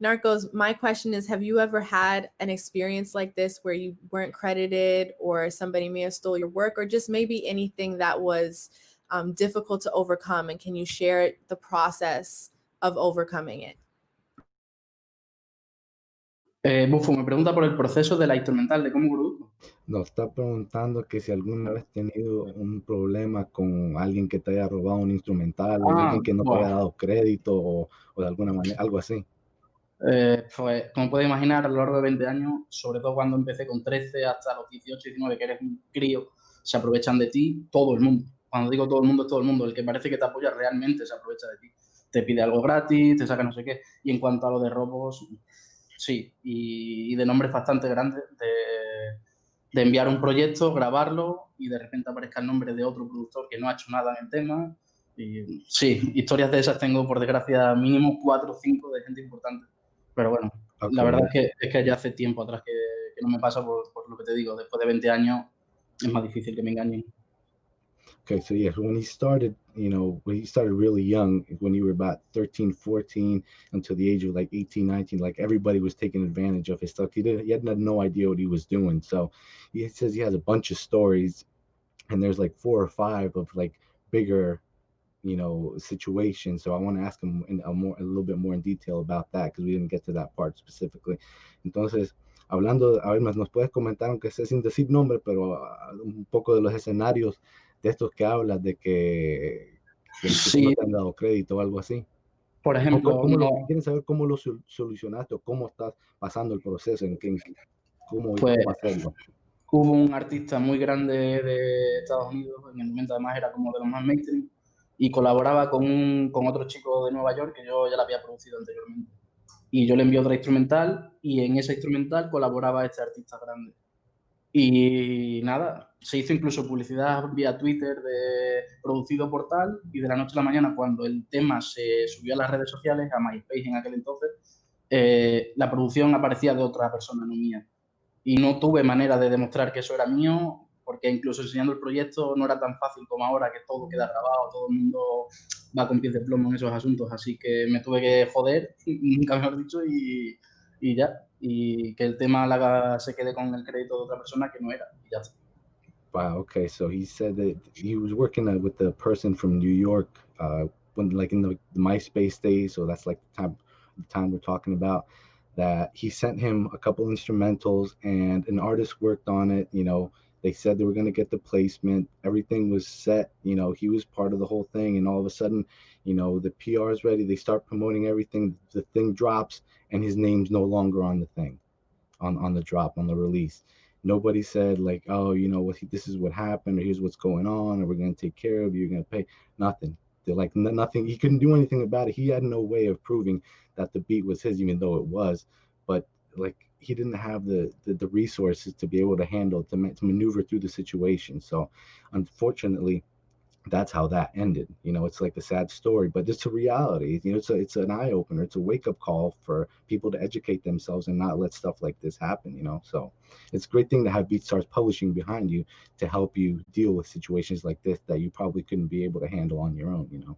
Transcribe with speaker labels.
Speaker 1: Narcos, my question is Have you ever had an experience like this where you weren't credited or somebody may have stole your work or just maybe anything that was um, difficult to overcome? And can you share the process of overcoming it?
Speaker 2: Eh, Bufo me pregunta por el proceso de la instrumental, de cómo produzco.
Speaker 3: No, está preguntando que si alguna vez has tenido un problema con alguien que te haya robado un instrumental, o
Speaker 2: Ah,
Speaker 3: alguien que no te haya dado crédito, o, o de alguna manera, algo así.
Speaker 2: Eh, pues, como puedes imaginar, a lo largo de 20 años, sobre todo cuando empecé con 13 hasta los 18, 19, que eres un crío, se aprovechan de ti todo el mundo. Cuando digo todo el mundo, es todo el mundo. El que parece que te apoya realmente se aprovecha de ti. Te pide algo gratis, te saca no sé qué. Y en cuanto a lo de robos, sí. Y, y de nombres bastante grandes, de, de enviar un proyecto, grabarlo y de repente aparezca el nombre de otro productor que no ha hecho nada en el tema. Y sí, historias de esas tengo, por desgracia, mínimo cuatro o cinco de gente importante. Pero bueno,
Speaker 3: Ok.
Speaker 2: la verdad es que, es que ya hace tiempo atrás que, que no me pasa por, por lo que te digo. Después de 20 años es más difícil que me engañen.
Speaker 3: Okay, so yeah, when he started, you know, when he started really young, when you were about 13, 14, until the age of like 18, 19, like everybody was taking advantage of his stuff. He didn't, he had no idea what he was doing. So he says he has a bunch of stories, and there's like four or five of like bigger, you know, situations. So I want to ask him in a more, a little bit more in detail about that because we didn't get to that part specifically. Entonces, hablando, a ver, más nos puedes comentar, aunque sea sin decir nombre, pero ah, un poco de los escenarios de estos que hablas de que, que-
Speaker 2: Sí.
Speaker 3: no te han dado crédito o algo así.
Speaker 2: Por
Speaker 3: ¿Cómo,
Speaker 2: ejemplo,
Speaker 3: cómo lo-
Speaker 2: no-
Speaker 3: quieren saber cómo lo sol- solucionaste o cómo estás pasando el proceso, en qué, cómo,
Speaker 2: Pues-
Speaker 3: cómo hacerlo.
Speaker 2: hubo un artista muy grande de Estados Unidos, en el momento además era como de los más mainstream, y colaboraba con, un, con otro chico de Nueva York que yo ya la había producido anteriormente. Y yo le envié otra instrumental y en esa instrumental colaboraba este artista grande. Y nada, se hizo incluso publicidad vía Twitter de producido por tal y de la noche a la mañana cuando el tema se subió a las redes sociales, a MySpace en aquel entonces, eh, la producción aparecía de otra persona, no mía y no tuve manera de demostrar que eso era mío, porque incluso enseñando el proyecto no era tan fácil como ahora, que todo queda grabado, todo el mundo va con pies de plomo en esos asuntos, así que me tuve que joder, nunca mejor dicho, y, y ya, y que el tema la se quede con el crédito de otra persona que no era, y ya está.
Speaker 3: Wow. Okay. So he said that he was working with the person from New York, uh, when like in the, MySpace days. So that's like the time, the time we're talking about. That he sent him a couple instrumentals, and an artist worked on it. You know, they said they were going to get the placement. Everything was set. You know, he was part of the whole thing, and all of a sudden, you know, the PR is ready. They start promoting everything. The thing drops, and his name's no longer on the thing, on on the drop on the release nobody said like oh you know what this is what happened or here's what's going on or we're going to take care of you you're going to pay nothing they're like nothing he couldn't do anything about it he had no way of proving that the beat was his even though it was but like he didn't have the the, the resources to be able to handle to, to maneuver through the situation. So unfortunately that's how that ended. You know it's like a sad story but it's a reality. You know it's a, it's an eye-opener. It's a wake-up call for people to educate themselves and not let stuff like this happen you know? So it's a great thing to have BeatStars Publishing behind you to help you deal with situations like this that you probably couldn't be able to handle on your own, you know.